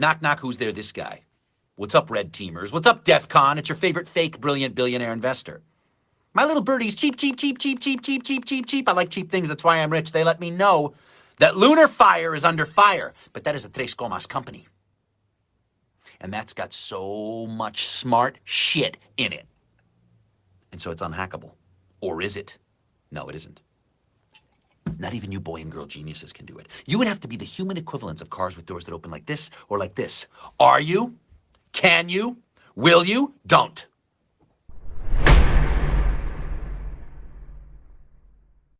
Knock, knock, who's there? This guy. What's up, red teamers? What's up, DEF CON? It's your favorite fake, brilliant billionaire investor. My little birdie's cheap, cheap, cheap, cheap, cheap, cheap, cheap, cheap, cheap. I like cheap things. That's why I'm rich. They let me know that Lunar Fire is under fire. But that is a Tres Comas company. And that's got so much smart shit in it. And so it's unhackable. Or is it? No, it isn't. Not even you boy and girl geniuses can do it. You would have to be the human equivalents of cars with doors that open like this or like this. Are you? Can you? Will you? Don't.